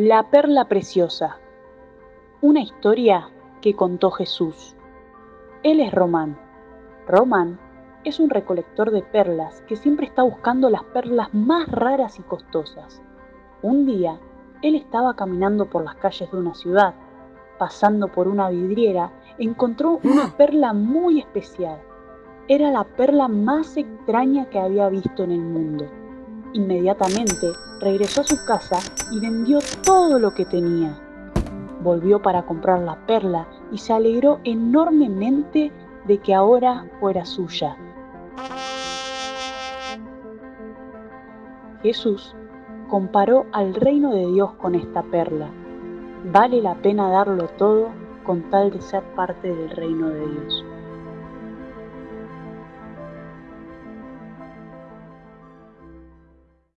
La perla preciosa. Una historia que contó Jesús. Él es Román. Román es un recolector de perlas que siempre está buscando las perlas más raras y costosas. Un día, él estaba caminando por las calles de una ciudad. Pasando por una vidriera, encontró una perla muy especial. Era la perla más extraña que había visto en el mundo. Inmediatamente regresó a su casa y vendió todo lo que tenía. Volvió para comprar la perla y se alegró enormemente de que ahora fuera suya. Jesús comparó al reino de Dios con esta perla. Vale la pena darlo todo con tal de ser parte del reino de Dios.